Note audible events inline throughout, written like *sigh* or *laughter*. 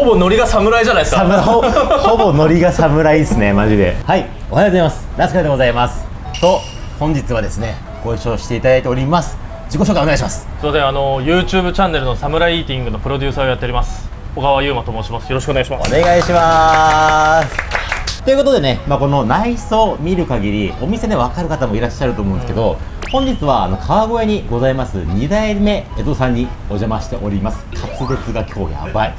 ほぼノリが侍じゃないですか。ほほぼノリが侍ですねマジで。はいおはようございます。ラスカルでございます。と本日はですねご一緒していただいております。自己紹介お願いします。すいませんあの YouTube チャンネルのサムライイーティングのプロデューサーをやっております。小川優馬と申します。よろしくお願いします。お願いします。ということでね、まあ、この内装を見る限りお店で分かる方もいらっしゃると思うんですけど、本日はあの川越にございます2代目江戸さんにお邪魔しております。滑舌が今日やばい。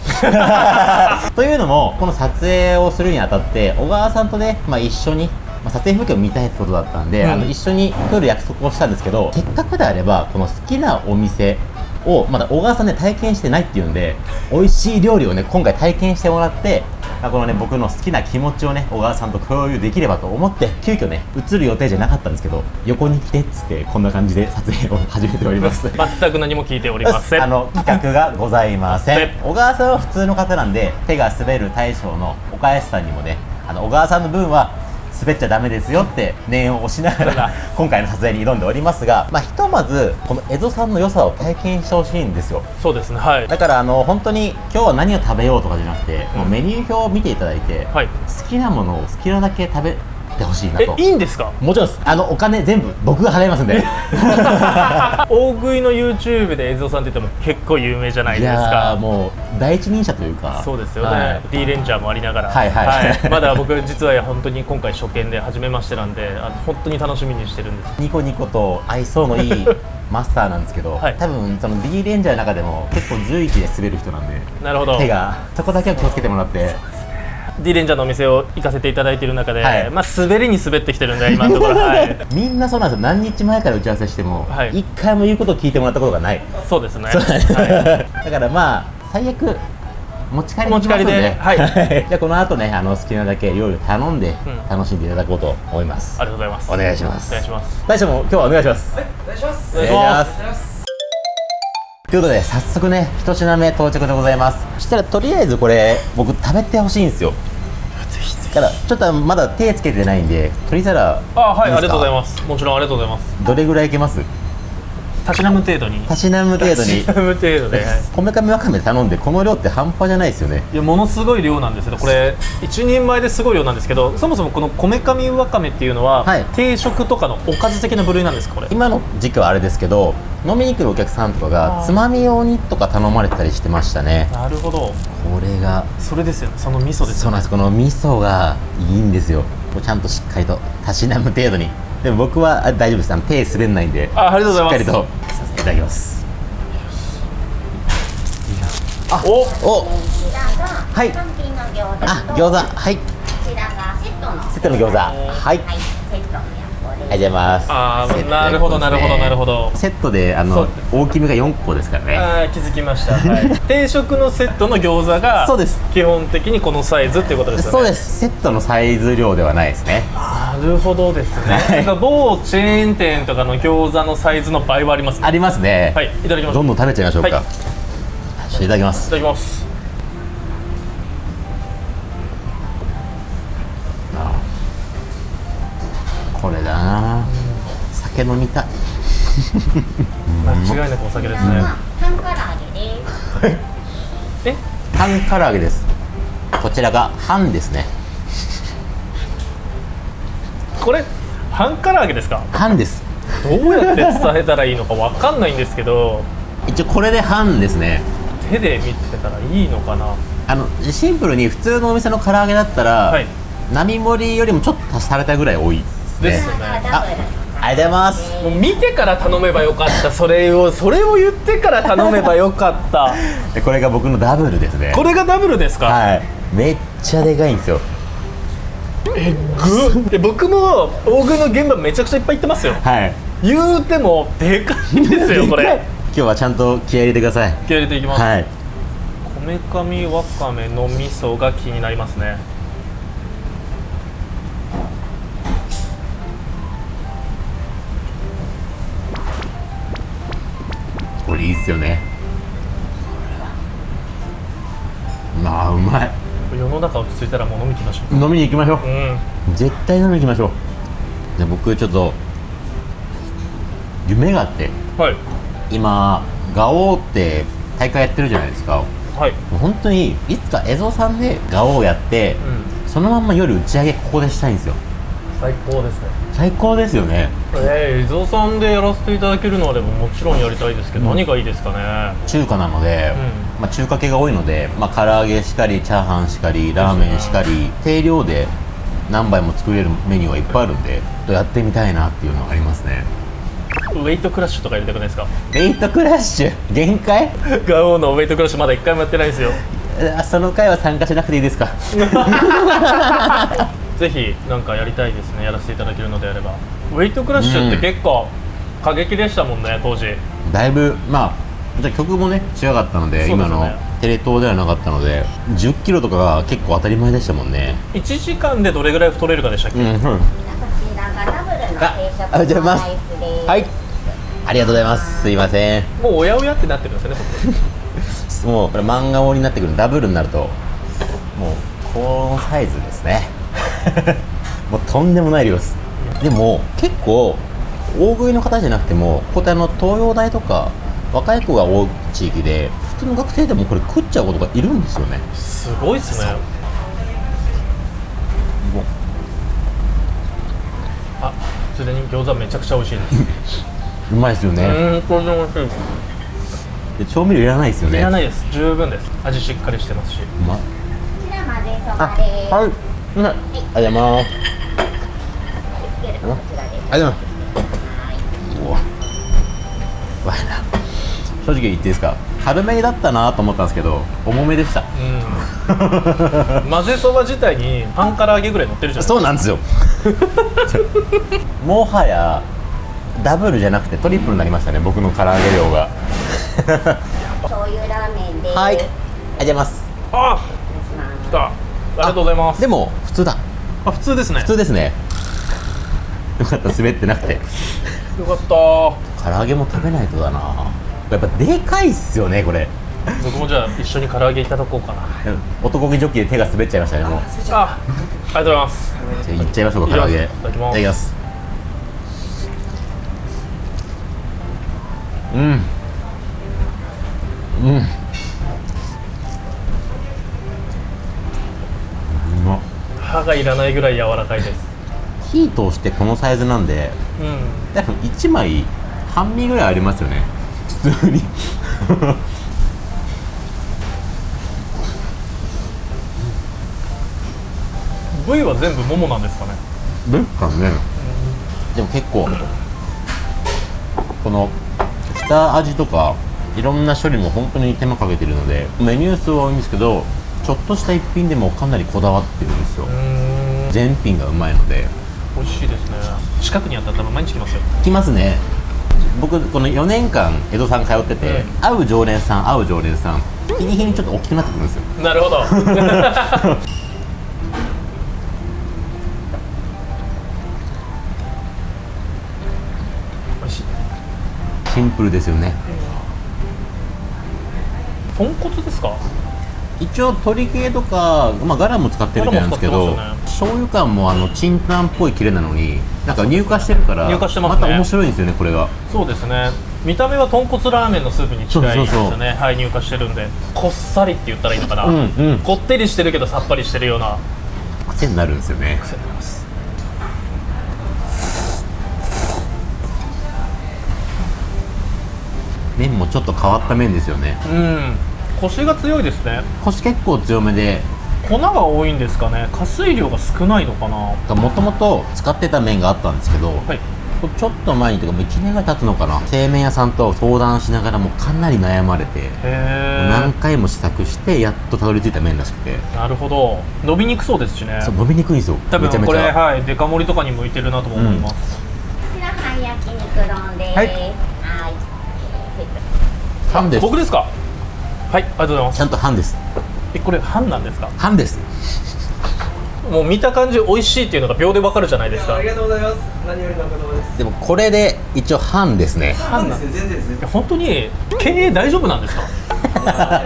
*laughs* というのもこの撮影をするにあたって小川さんとね、まあ、一緒にまあ、撮影風景を見たいってことだったんで、うん。あの一緒に来る約束をしたんですけどせっかくであればこの好きなお店をまだ小川さんね体験してないっていうんで *laughs* 美味しい料理をね今回体験してもらってまあこのね僕の好きな気持ちをね小川さんと共有できればと思って急遽ね映る予定じゃなかったんですけど横に来てっつってこんな感じで撮影を始めております。*laughs* 全く何も聞いておりません。あの企画がございません。せん。小川さんは普通の方なんで手が滑る大将の岡安さんにもねあの小川さんの分は滑っちゃダメですよって念を押しながら *laughs* 今回の撮影に挑んでおりますが、まあ、ひとまずこの江戸さんの良さを体験してほしいんですよ。そうですねはい。だからあの本当に今日は何を食べようとかじゃなくて、もうメニュー表を見ていただいて、はい。好きなものを好きなだけ食べてほしいなと。えいいんですか？もちろんです。あのお金全部僕が払いますんで。*laughs* 大食いの YouTube で映像さんって言っても結構有名じゃないいですか。もう第一人者というか。そうですよね、はい。D レンジャーもありながら、はいはい。まだ僕実は本当に今回初見で初めましてなんであ本当に楽しみにしてるんです。ニコニコと愛想のいいマスターなんですけど、はい。多分その D レンジャーの中でも結構随一で滑る人なんでなるほど。手がそこだけは気をつけてもらって D レンジャーのお店を行かせていただいている中で、はい。まあ、滑りに滑ってきてるんで今のところ、*laughs* はい、みんなそうなんですよ。何日前から打ち合わせしても一、はい。回も言うことを聞いてもらったことがない、そうですね。そうなんですはい。だからまあ最悪持ち帰り持ち帰りでではい。じゃあこの後ねあの好きなだけ料理を頼んでん。楽しんでいただこうと思います、ありがとうございます。お願いします。お願いします。大将も今日はお願いします。お願いします。お願いしますということで早速ね一品目到着でございます。そしたらとりあえずこれ僕食べてほしいんですよ。だからちょっとまだ手つけてないんで鶏皿あはいありがとうございます。もちろんありがとうございます。どれぐらいいけます？たしなむ程度に。たしなむ程度に。たしなむ程度で、はい。こめかみわかめ頼んでこの量って半端じゃないですよね。いやものすごい量なんですけどこれ一人前ですごい量なんですけどそもそもこのこめかみわかめっていうのは、はい。定食とかのおかず的な部類なんですかこれ？今の時期はあれですけど飲みに来るお客さんとかがつまみ用にとか頼まれてたりしてましたね。なるほど。これがそれですよね。その味噌ですよね。そうなんです。この味噌がいいんですよ。ちゃんとしっかりとたしなむ程度にでも僕はあ大丈夫です。あの手滑んないんであありがとうございます。しっかりとさせていただきます。おおこちらがはい単品の餃子あと餃子はい。こちらがセットの。セットの餃子はいありがとうございますあーセットでなるほどなるほどなるほど。セットであそのう。大きめが4個ですからね。あー気づきました、はい、*laughs* 定食のセットの餃子がそうです。基本的にこのサイズっていうことですよね。そうです。セットのサイズ量ではないですね。なるほどですね、はい。なんか某チェーン店とかの餃子のサイズの倍はありますね。ありますね。はいいただきます。どんどん食べちゃいましょうか、はい。いただきます。いただきますこれだな。酒飲みたい。間違いなくお酒ですね、半唐揚げです。え？半唐揚げです。こちらが半ですね。これ？半唐揚げですか？半です。どうやって伝えたらいいのかわかんないんですけど。一応これで半ですね。手で見てたらいいのかな？あのシンプルに普通のお店の唐揚げだったら、はい。並盛りよりもちょっと足されたぐらい多いですね。ですよね。あありがとうございます。もう見てから頼めばよかった。それをそれを言ってから頼めばよかった。*laughs* でこれが僕のダブルですね。これがダブルですか、はい。めっちゃでかいんですよ。えぐで僕も大食いの現場めちゃくちゃいっぱい行ってますよ。はい。言うてもでかいんですよこれ。今日はちゃんと気合い入れてください。気合い入れていきます、はい。こめかみわかめの味噌が気になりますねこれいいっすよね。あーうまい。世の中落ち着いたらもう飲み行きましょう。飲みに行きましょう。うん。絶対飲みに行きましょう。じゃあ僕ちょっと夢があって。はい。今ガオーって大会やってるじゃないですか。はい、本当にいつか江戸さんでガオをやって、うん、そのまんま夜打ち上げここでしたいんですよ最高ですね。最高ですよね。えー、伊蔵さんでやらせていただけるのはでももちろんやりたいですけど、うん。何がいいですかね？中華なので、まあ、中華系が多いので、まあ、唐揚げしかりチャーハンしかりラーメンしかり定量で何杯も作れるメニューはいっぱいあるんでやってみたいなっていうのがありますね。ウェイトクラッシュとかやりたくないですか？レイトクラッシュ？限界？ガオのウェイトクラッシュまだ一回もやってないんですよ。あその回は参加しなくていいですか？*laughs* ぜひなんかやりたいですねやらせていただけるのであれば。ウェイトクラッシュって結構過激でしたもんね当時。だいぶまあじゃあ曲もね違かったのでね。今のテレ東ではなかったので1 0キロとかが結構当たり前でしたもんね。1時間でどれぐらい太れるかでしたっけ、うん、うん、こちらがダブルの定食あありがとうございます。のライスです。はい。ありがとうございます。すいません。もうおやおやってなってるんですよね僕 *laughs* もうこれ漫画盛りになってくるダブルになるともうこのサイズですねもうとんでもない量です。でも結構大食いの方じゃなくてもここってあの東洋大とか若い子が多い地域で普通の学生でもこれ食っちゃう子とかいるんですよね。すごいっすね。もうあすでに餃子めちゃくちゃ美味しいです。うまいですよね、うん美味しい。で調味料いらないですよね。いらないです。十分です。味しっかりしてますし。うまいこちら混ぜそあばです。はい、うん、ありがとうございます。ありがとうございます。正直言っていいです。か軽めだったなと思ったんです。けど重めでしたうん混ぜそば自体に半唐揚げぐらい乗ってるじゃないです。かそうなんです。よもはやダブルじゃなくてトリプルになりましたね僕の唐揚げ量が醤油ラーメンです。はいありがとうございます。あ来たありがとうございます。でも普通だ。あ普通ですね。普通ですね。よかった滑ってなくて。よかった。唐揚げも食べないとだな。やっぱでかいっすよねこれ。僕もじゃあ一緒に唐揚げいただこうかな。男気ジョッキで手が滑っちゃいましたねもうあありがとうございます。じゃあいっちゃいましょうか唐揚げ。いただきます。いただきます。うん。うん歯がいらないぐらい柔らかいです。火通してこのサイズなんでうん。多分1枚半身ぐらいありますよね。普通に。部位は全部ももなんですかね。ですかね。でも結構この下味とかいろんな処理も本当に手間かけてるのでメニュー数は多いんですけどちょっとした一品でもかなりこだわってるんですよ。全品がうまいので。美味しいですね。近くにあったら毎日来ますよ。来ますね。僕この4年間江戸さん通ってて、うん。会う常連さん会う常連さん日に日にちょっと大きくなってくるんですよ。なるほど。*laughs* シンプルですよね。豚骨ですか？一応鶏系とか、まあ、ガラも使ってるみたいなんですけどガラも使ってます醤油感もあのチンタンっぽいキレなのになんか乳化してるから乳化してますね。た面白いんですよねこれが。そうですね。見た目は豚骨ラーメンのスープに近いですよね。はい乳化してるんで。こっさりって言ったらいいのかな、うんうん。こってりしてるけどさっぱりしてるような。癖になるんですよね。癖になります。麺もちょっと変わった麺ですよね。うんコシが強いですね。コシ結構強めで。粉が多いんですかね。加水量が少ないのかな。はもともと使ってた麺があったんですけど、い。ちょっと前にというかもう1年ぐらい経つのかな。製麺屋さんと相談しながらもうかなり悩まれてへ何回も試作してやっとたどり着いた麺らしくて。えなるほど。伸びにくそうですしね。そう伸びにくいんですよ。多分これめちゃめちゃ。はい。デカ盛りとかに向いてるなとも思います、こちら半焼肉丼です。はい。はい。僕ですか？はいありがとうございます。ちゃんと半です。えこれ半なんですか？半です。もう見た感じ美味しいっていうのが秒でわかるじゃないですか。ありがとうございます。何よりのお言葉です。でもこれで一応半ですね。半です。ね、全然ですね。本当に経営大丈夫なんですか？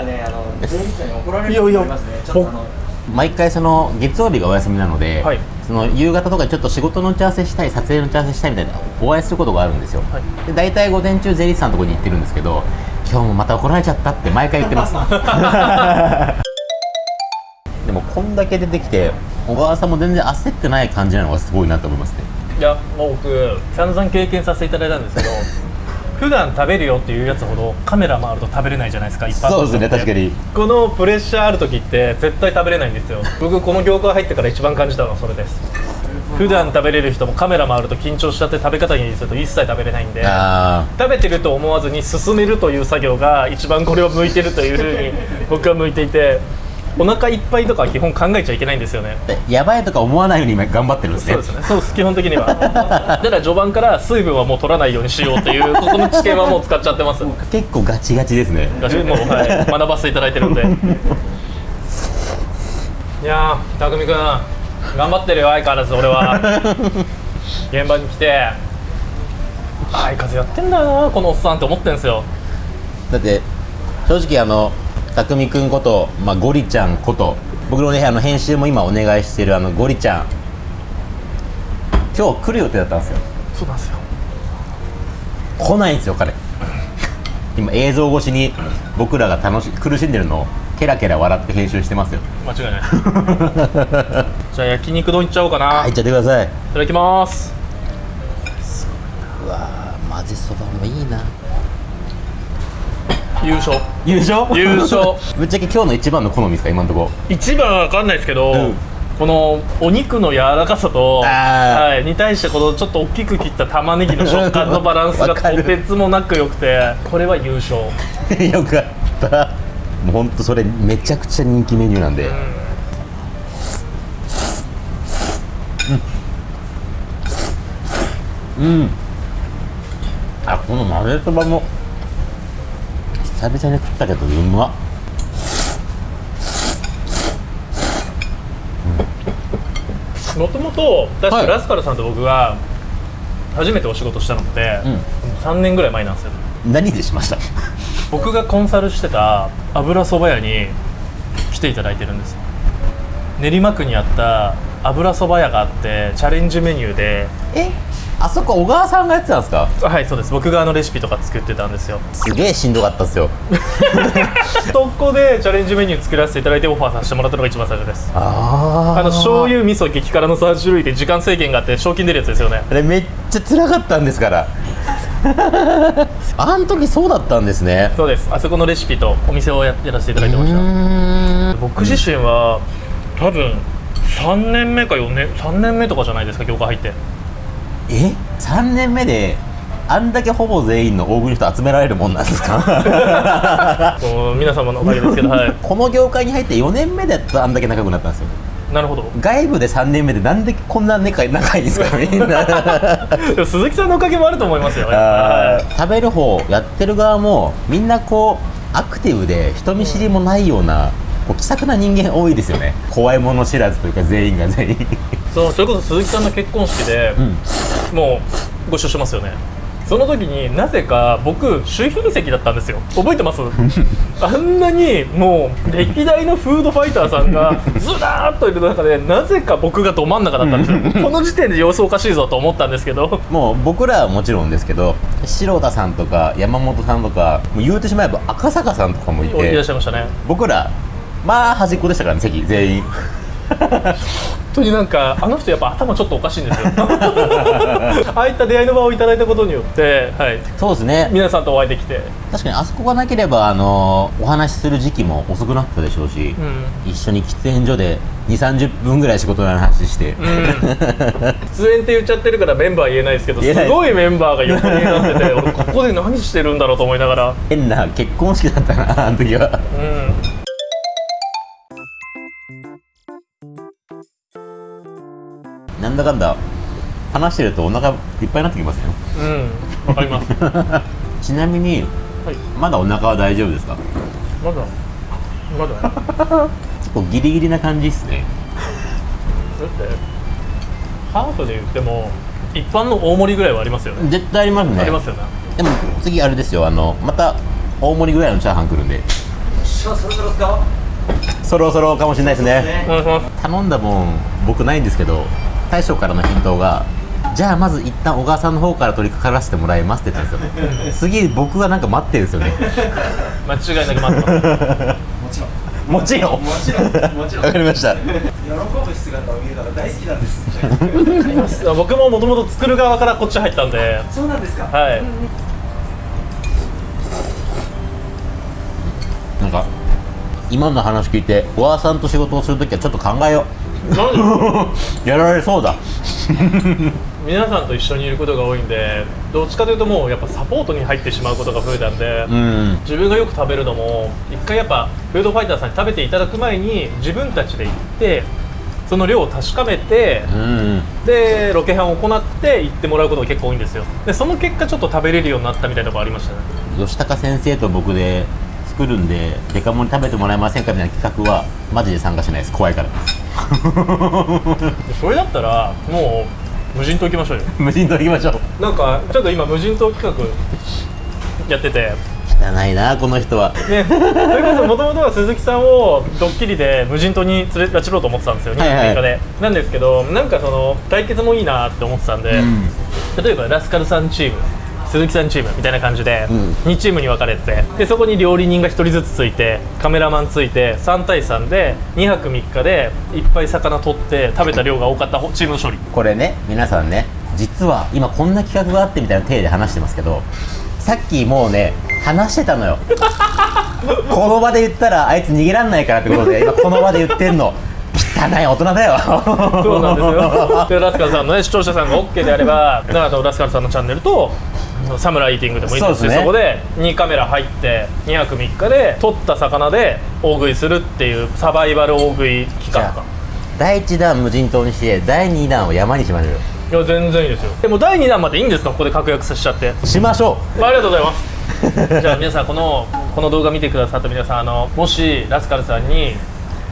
ね、あの、税理士さんに怒られるいやいやと思いますね。ちょっとあの、毎回その月曜日がお休みなので、はい。その夕方とかにちょっと仕事の打ち合わせしたい撮影の打ち合わせしたいみたいなお会いすることがあるんですよ、はい。で大体午前中税理士さんのところに行ってるんですけど今日もまた怒られちゃったって毎回言ってます。*laughs* でもこんだけ出てきて小川さんも全然焦ってない感じなのがすごいなと思いますね。いやもう僕散々経験させていただいたんですけど普段食べるよっていうやつほどカメラ回ると食べれないじゃないですか一般のそうですね確かに。このプレッシャーある時って絶対食べれないんですよ。僕この業界入ってから一番感じたのはそれです普段食べれる人もカメラ回ると緊張しちゃって食べ方にすると一切食べれないんであ食べてると思わずに進めるという作業が一番これを向いてるというふうに僕は向いていてお腹いっぱいとかは基本考えちゃいけないんですよね。あやばいとか思わないように今頑張ってるんですね。そうですね。そう基本的には。だから序盤から水分はもう取らないようにしようっていうここの知見はもう使っちゃってます。結構ガチガチですね。ガチもう、はい、学ばせていただいてるんで。*laughs* いやー匠君頑張ってるよ相変わらず俺は。現場に来て。相風やってんだよなこのおっさんって思ってんすよ。だって正直あの匠くんこと、まあ、ゴリちゃんこと僕のねあの編集も今お願いしてるあのゴリちゃん。今日来る予定だったんですよ。そうなんですよ。来ないんですよ彼。今映像越しに僕らが楽し苦しんでるのをケラケラ笑って編集してますよ。間違いない。*laughs* じゃあ焼肉丼いっちゃおうかな、はいいっちゃってください。いただきます。うわー混ぜそばもいいな。優勝。優勝？優勝。*laughs* ぶっちゃけ今日の一番の好みですか今のとこ。一番は分かんないですけど、うん。このお肉の柔らかさと、はい、に対してこのちょっと大きく切った玉ねぎの食感のバランスが *laughs* とてつもなく良くてこれは優勝、よかったもうほんとそれめちゃくちゃ人気メニューなんで、うん。あこの混ぜそばも。久々に食ったけどうまっ。もともと確はい。かラスカルさんと僕が初めてお仕事したのって、うん。3年ぐらい前なんですよ。何でしました？僕がコンサルしてた油そば屋に来ていただいてるんです。よ練馬区にあった油そば屋があってチャレンジメニューで。えあそこ小川さんがやってたんですか？はいそうです。僕があのレシピとか作ってたんですよ。すげえしんどかったっすよ。*laughs* そこでチャレンジメニュー作らせていただいてオファーさせてもらったのが一番最初です。ああの醤油味噌激辛の3種類で時間制限があって賞金出るやつですよね。あれめっちゃ辛かったんですから *laughs* あん時そうだったんですね。そうです。あそこのレシピとお店をややらせていただいてました。た僕自身は多分3年目か4年3年目とかじゃないですか業界入って。え？3年目であんだけほぼ全員の大食いの人集められるもんなんですか？*laughs* 皆様のおかげですけどはい。*laughs* この業界に入って4年目であんだけ仲良くなったんですよなるほど。外部で3年目でなんでこんな仲仲いいんですか？みんな鈴木さんのおかげもあると思いますよ。食べる方やってる側もみんなこうアクティブで人見知りもないようなこう気さくな人間多いですよね。怖いもの知らずというか全員が全員。いそうそれこそ鈴木さんの結婚式で、うん。もうご一緒してますよねその時になぜか僕周品席だったんですよ。覚えてます？*laughs* あんなにもう歴代のフードファイターさんがずらーっといる中でなぜか僕がど真ん中だったんですよ。*laughs* この時点で様子おかしいぞと思ったんですけど。もう僕らはもちろんですけど城田さんとか山本さんとかもう言うてしまえば赤坂さんとかもいいらってしゃいましたね。僕らまあ端っこでしたからね席全員本当になんかあの人やっぱ頭ちょっとおかしいんですよ。*laughs* ああいった出会いの場をいただいたことによって、はい、そうですね。皆さんとお会いできて、確かにあそこがなければあのお話しする時期も遅くなったでしょうし、うん。一緒に喫煙所で2 3 0分ぐらい仕事の話して、うん、出演って言っちゃってるからメンバー言えないですけどすごいメンバーが横になってて俺ここで何してるんだろうと思いながら、*laughs* 変な結婚式だったなあの時は。うん、なんだかんだ話してるとお腹いっぱいになってきますよ。うん、わかります。は *laughs* ちなみにい、まだお腹は大丈夫ですか？まだ、まだ、だ結構ギリギリな感じっすね。って、ハーフで言っても、一般の大盛りぐらいはありますよね。絶対ありますね。ありますよね。でも次あれですよあのまた大盛りぐらいのチャーハン来るんで。そろそろですか？そろそろかもしれないですね。お願いします。頼んだもん僕ないんですけど大将からの返答がじゃあまず一旦小川さんの方から取り掛からせてもらいますって言ったんですよ。*laughs* 次僕がなんか待ってるんですよね。間違いなく待ってます。もちろんもちろん。もちろん。もちろん。わかりました。喜ぶ姿を見るのが大好きなんです。*laughs* 僕ももともと作る側からこっち入ったんで。そうなんですか。はい。なんか今の話聞いて小川さんと仕事をするときはちょっと考えよう *laughs* やられそうだ。*laughs* 皆さんと一緒にいることが多いんでどっちかというともうやっぱサポートに入ってしまうことが増えたんで、うん。自分がよく食べるのも一回やっぱフードファイターさんに食べていただく前に自分たちで行ってその量を確かめてうん。でロケハンを行って行ってもらうことが結構多いんですよ。でその結果ちょっと食べれるようになったみたいなところありましたね。吉高先生と僕で作るんでデカ盛り食べてもらえませんかみたいな企画はマジで参加しないです。怖いから。で *laughs* それだったらもう無人島行きましょうよ。*laughs* 無人島行きましょう。なんかちょっと今無人島企画やってて。汚いなこの人は。ね、それこそもともとは鈴木さんをドッキリで無人島に連れ拉致ろうと思ってたんですよ、はいはい。2月6日で。なんですけど、なんかその対決もいいなって思ってたんで、うん。例えばラスカルさんチーム、鈴木さんチームみたいな感じで、うん。2チームに分かれてで、そこに料理人が1人ずつついて、カメラマンついて、3対3で2泊3日でいっぱい魚取って、食べた量が多かった方チームの勝利。これね皆さんね実は今こんな企画があってみたいな体で話してますけどさっきもうね話してたのよ。*laughs* この場で言ったらあいつ逃げらんないからってことで今この場で言ってんの。汚い大人だよ。そうなんですよ。でラスカルさんのね視聴者さんが OK であればだからラスカルさんのチャンネルとサムライティングでもいいですしそ,、そこで2カメラ入って2泊3日で取った魚で大食いするっていうサバイバル大食い期間か。第1弾無人島にして第2弾を山にしましょうよ。いや全然いいですよ。でも第2弾までいいんですか？ここで確約させちゃって。しましょありがとうございます。*laughs* じゃあ皆さんこのこの動画見てくださった皆さんあのもしラスカルさんに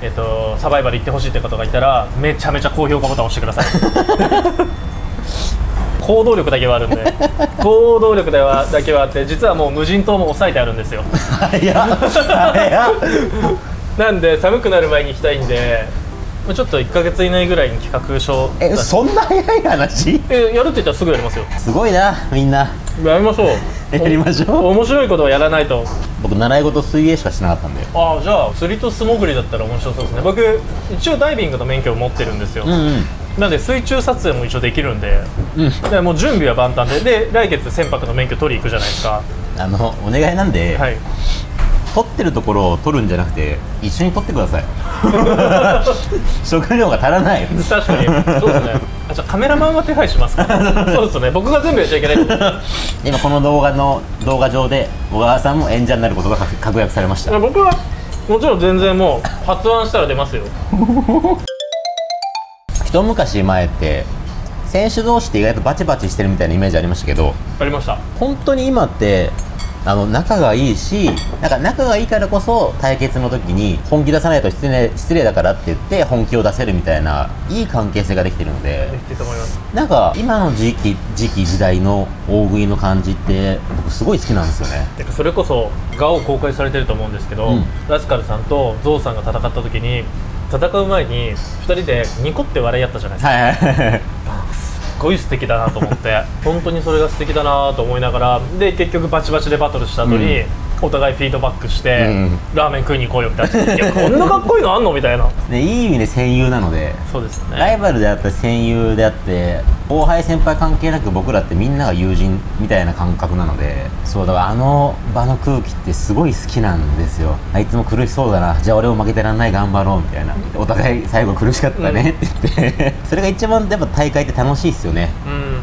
えっと、サバイバル行ってほしいって方がいたらめちゃめちゃ高評価ボタン押してください *laughs* 行動力だけはあるんで。*laughs* 行動力だはだけはあって実はもう無人島も抑えてあるんですよ。う早っ。早っ。なんで寒くなる前に行きたいんでまあちょっと1か月以内ぐらいに企画書えそんな早い話？えやるって言ったらすぐやりますよ。すごいなみんな。やりましょう。*laughs* やりましょう。お面白いことをやらないと。僕習い事水泳しかしなかったんで。ああじゃあ釣りと素潜りだったら面白そうですね。僕一応ダイビングの免許を持ってるんですよ、うんうんなんで水中撮影も一応できるんで,、でもう準備は万端で。で来月船舶の免許取り行くじゃないですか。あのお願いなんで、はい。撮ってるところを撮るんじゃなくて一緒に撮ってください。*laughs* 食料が足らない。確かに。そうですね。あじゃあカメラマンは手配しますか？*laughs* そうですね。僕が全部やっちゃいけない。*laughs* 今この動画の動画上で小川さんも演者になることが確確約されました。僕はもちろん全然もう発案したら出ますよ一昔前って選手同士って意外とバチバチしてるみたいなイメージありましたけどありました。本当に今ってあの仲がいいしなんか仲がいいからこそ対決の時に本気出さないと失礼失礼だからって言って本気を出せるみたいないい関係性ができてるのでできてると思います。なんか今の時期時期時代の大食いの感じって僕すごい好きなんですよね。それこそ画を公開されてると思うんですけど、うん。ラスカルさんとゾウさんが戦った時に戦う前に2人でニコって笑い合ったじゃないですか、はいはい。はいすごい素敵だなと思って。*laughs* 本当にそれが素敵だなと思いながら。で結局バチバチでバトルした後に、うん。お互いフィードバックして、うんラーメン食いに行こうよみたいないやこんなかっこいいのあんのみたいな。で *laughs* いい意味で戦友なので。そうですよライねバルであったり戦友であって後輩先輩関係なく僕らってみんなが友人みたいな感覚なのでそうだからあの場の空気ってすごい好きなんですよ。あいつも苦しそうだな。じゃあ俺も負けてらんない頑張ろうみたいな。お互い最後苦しかったねって言って。それが一番やっぱ大会って楽しいっすよね。うん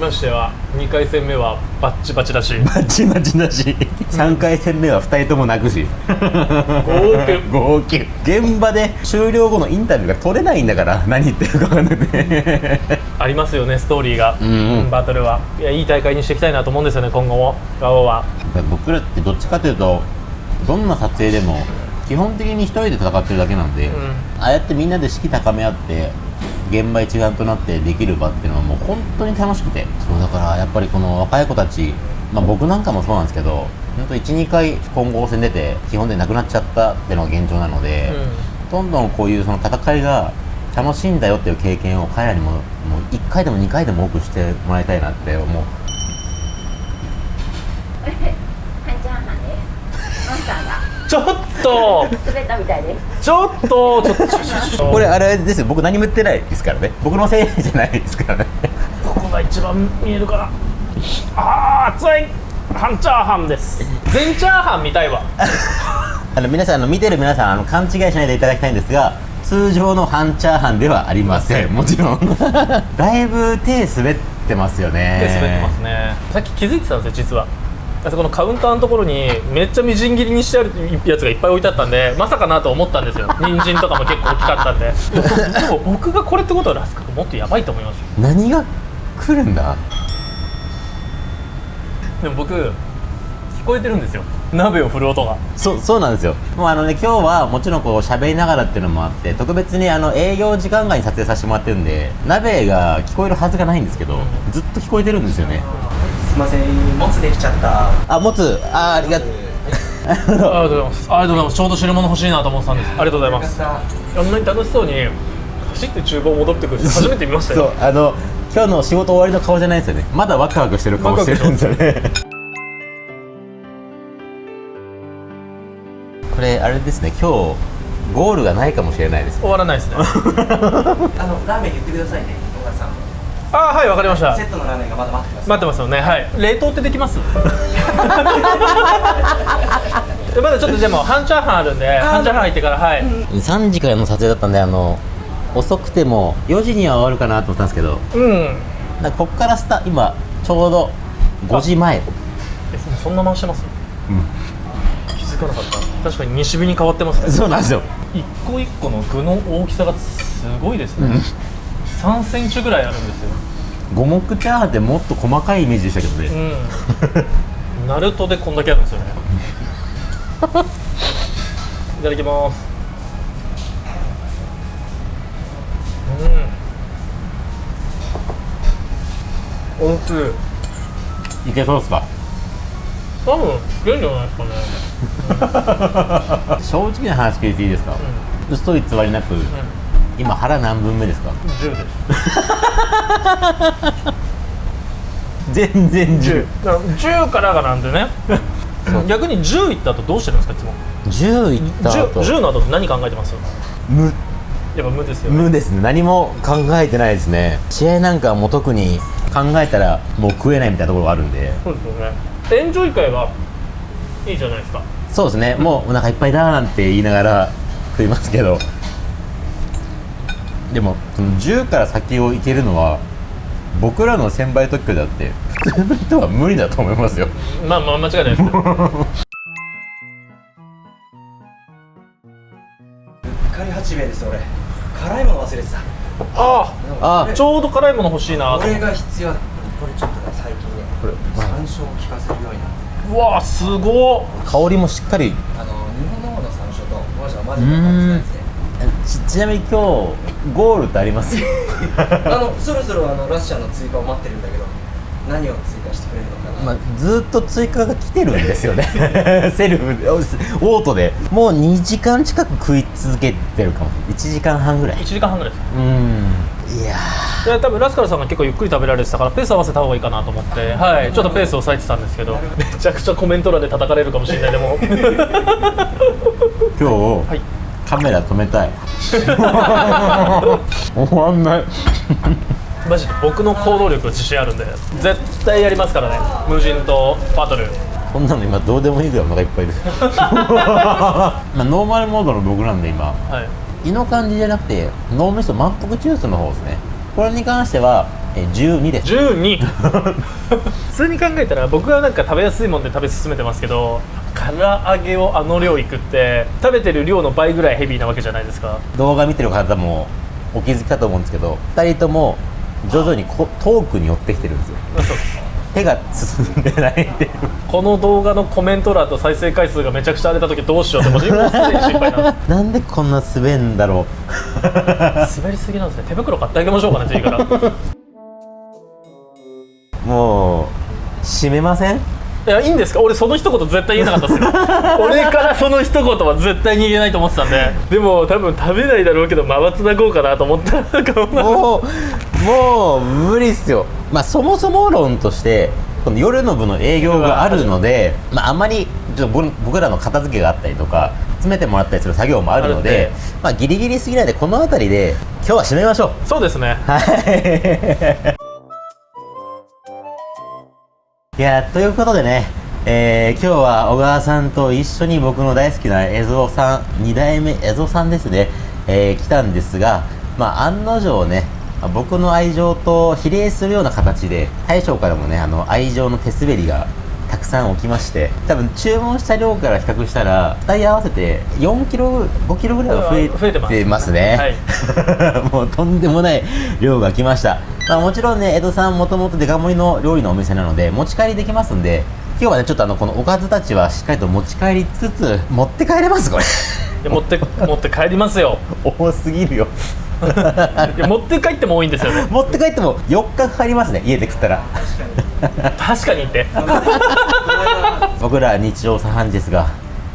ましては2回戦目はバッチバチだし。バチバチだし。3回戦目は2人とも泣くし。*laughs* 号泣。現場で終了後のインタビューが取れないんだから何言ってるか分かんなくて。ありますよねストーリーが、うんうん。バトルは。いやいい大会にしていきたいなと思うんですよね今後も。ガオは。僕らってどっちかというとどんな撮影でも基本的に一人で戦ってるだけなんで、ん。ああやってみんなで士気高め合って現場一丸となってできる場っていうのはもう本当に楽しくて。そうだからやっぱりこの若い子たち、まあ、僕なんかもそうなんですけど本当12回混合戦出て基本でなくなっちゃったっていうのが現状なので、どんどんこういうその戦いが楽しいんだよっていう経験を彼らにももう1回でも2回でも多くしてもらいたいなって思う。ちょっと。*laughs* 滑ったみたいですちょっとちょっとこれあれですよ。僕何も言ってないですからね。僕のせいじゃないですからね。ここが一番見えるかな。あー熱い。半チャーハンです。全チャーハン見たいわ。あの皆さんあの見てる皆さんあの勘違いしないでいただきたいんですが通常の半チャーハンではありません。もちろん。*laughs* だいぶ手滑ってますよね。手滑ってますね。さっき気づいてたんですよ実はあそこのカウンターのところにめっちゃみじん切りにしてあるやつがいっぱい置いてあったんでまさかなと思ったんですよ。*laughs* 人参とかも結構大きかったんで。でも僕がこれってことはラスカがもっとやばいと思いますよ。何が来るんだ？でも僕聞こえてるんですよ。鍋を振る音が。そうそうなんですよ。もうあのね今日はもちろんこう喋りながらっていうのもあって特別にあの営業時間外に撮影させてもらってるんで鍋が聞こえるはずがないんですけどずっと聞こえてるんですよねません。もつできちゃった。あもつ。あーありがとう。ありがとうございます。ありがとうございます。ちょうど汁物欲しいなと思ってたんです。ありがとうございます。あんなに楽しそうに走って厨房戻ってくる人初めて見ましたそうよあの今日の仕事終わりの顔じゃないですよね。まだワクワクしてる顔してるんですよね。これあれですね。今日ゴールがないかもしれないです終わらないですね。*laughs* あのラーメン言ってくださいね小川さんあはいわかりました。セットのラーメンがまだ待ってます。待ってますよね。はい。冷凍ってできます？*laughs* まだちょっとでも半チャーハンあるんで半チャーハン入ってからはい、3時からの撮影だったんであの遅くても4時には終わるかなと思ったんですけどうん。なんかこっからスタ今ちょうど5時前。えそんな回してます、気づかなかった。確かに西日に変わってますね。そうなんですよ。一個一個の具の大きさがすごいですね、3センチぐらいあるんですよ。五目チャーハンってもっと細かいイメージでしたけどね、うん。ナルトでこんだけあるんですよね。いただきます。うん。おいしい。いけそうっすか？多分いけるんじゃないですかね。*laughs* 正直な話聞いていいですか、嘘偽りなく、今腹何分目ですか？10です。*laughs* 全然10だから10からがなんでね。*laughs* 逆に10いった後どうしてるんですか？いつも。10いった後。10, 10の後って何考えてます？無。やっぱ無ですよね。無ですね。何も考えてないですね。試合なんかも特に考えたらもう食えないみたいなところがあるんで。そうですよね。エンジョイ会はいいじゃないですか。そうですね。もうお腹いっぱいだなんて言いながら食いますけどでもその10から先をいけるのは僕らの1000倍特許であって普通の人は無理だと思いますよ。まあまあ間違いないですけどうっかり八兵衛です俺。辛いもの忘れてた。あああちょうど辛いもの欲しいな。とこれが必要だ。これちょっとね最近ねこれ山椒を効かせるようになってうわすごっ。香りもしっかり。あの日本の方の山椒とマジはマジで感じないですね。ちちなみに今日ゴールってあります *laughs* あのそろそろあのラッシャーの追加を待ってるんだけど何を追加してくれるのかな、まあ、ずっと追加が来てるんですよね。*laughs* セルフでオートで。もう2時間近く食い続けてるかも。1時間半ぐらい。1時間半ぐらいですうん。いやで多分ラスカルさんが結構ゆっくり食べられてたからペース合わせた方がいいかなと思って、はい、ちょっとペースを抑えてたんですけど。めちゃくちゃコメント欄で叩かれるかもしれないでも。ー *laughs* 今日、はいカメラ止めたい。*laughs* 終わんない。マジで僕の行動力自信あるんで。絶対やりますからね。無人島バトル。こんなの今どうでもいいぐらいお腹いっぱいで。す *laughs* まあノーマルモードの僕なんで今。はい。胃の感じじゃなくて脳みそ満腹中枢の方ですね。これに関してはえ12です。12 *laughs* 普通に考えたら僕はなんか食べやすいもんで食べ進めてますけど唐揚げをあの量いくって食べてる量の倍ぐらいヘビーなわけじゃないですか。動画見てる方もお気づきかと思うんですけど2人とも徐々にこ遠くに寄ってきてるんですよ。手が進んでないっていうこの動画のコメント欄と再生回数がめちゃくちゃ荒れた時どうしようってもすでに心配なんでなんでこんな滑んだろす滑りすぎなんですね。手袋買ってあげましょうかね次から。う *laughs* もう閉めません？いやいいんですか？俺その一言絶対言えなかったですよ。*laughs* 俺からその一言は絶対に言えないと思ってたんで。でも多分食べないだろうけどまばつなごうかなと思ったも。うもう無理っすよ。まあそもそも論としてこの夜の部の営業があるので、まあ、あんまりちょっと僕僕らの片付けがあったりとか詰めてもらったりする作業もあるのでまあギリギリすぎないでこの辺りで今日は締めましょう。そうですね。はい。いやということでね、えー今日は小川さんと一緒に僕の大好きな蝦夷さん2代目江蔵さんですね、えー来たんですが、まあ、案の定ね僕の愛情と比例するような形で大将からもねあの愛情の手滑りがたくさん起きまして多分注文した量から比較したら2人合わせて4キロ5キロぐらいは増え増えてます。てますね、*laughs* もうとんでもない量が来ました、まあ、もちろんね江戸さんもともとデカ盛りの料理のお店なので持ち帰りできますんで今日はねちょっとあのこのおかずたちはしっかりと持ち帰りつつ持って帰れますこれ。持って持って帰りますよ。*laughs* 多すぎるよいや持って帰っても多いんですよ。ね持って帰っても4日かかりますね家で食ったら。確かにって。*laughs* 僕ら日常茶飯事ですが、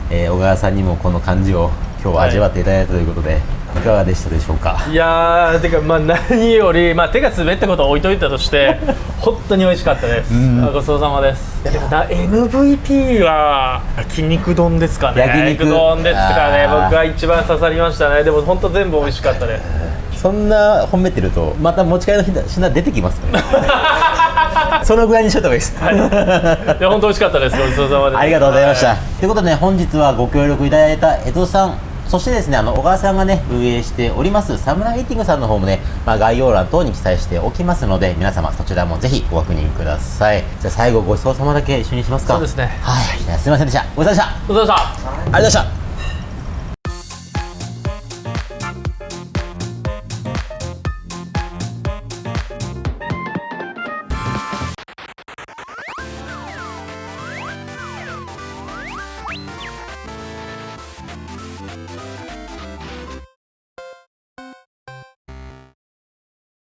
えー小川さんにもこの感じを今日は味わっていただいたということで、い、かがでしたでしょうか？いやーてかまあ何よりまあ手が滑ったことは置いといたとして *laughs* 本当に美味しかったです。うん。あごちそうさまです。いやでもな MVP は焼肉丼ですかね。焼肉。丼ですかね。僕は一番刺さりましたね。でも本当全部美味しかったですそんな褒めてるとまた持ち帰りの品品出てきますから *laughs* そのぐらいにしといた方がいいです、い。や本当美味しかったです。ごちそうさまですありがとうございました、はということで、ね、本日はご協力いただいた江戸さんそしてですねあの小川さんがね運営しておりますサムライティングさんの方もね、まあ、概要欄等に記載しておきますので皆様そちらもぜひご確認ください。じゃあ最後ごちそうさまだけ一緒にしますか。そうですね。はい。じゃあすいませんでした。ごちそうさまでした。ごちそうさまでした。ありがとうございました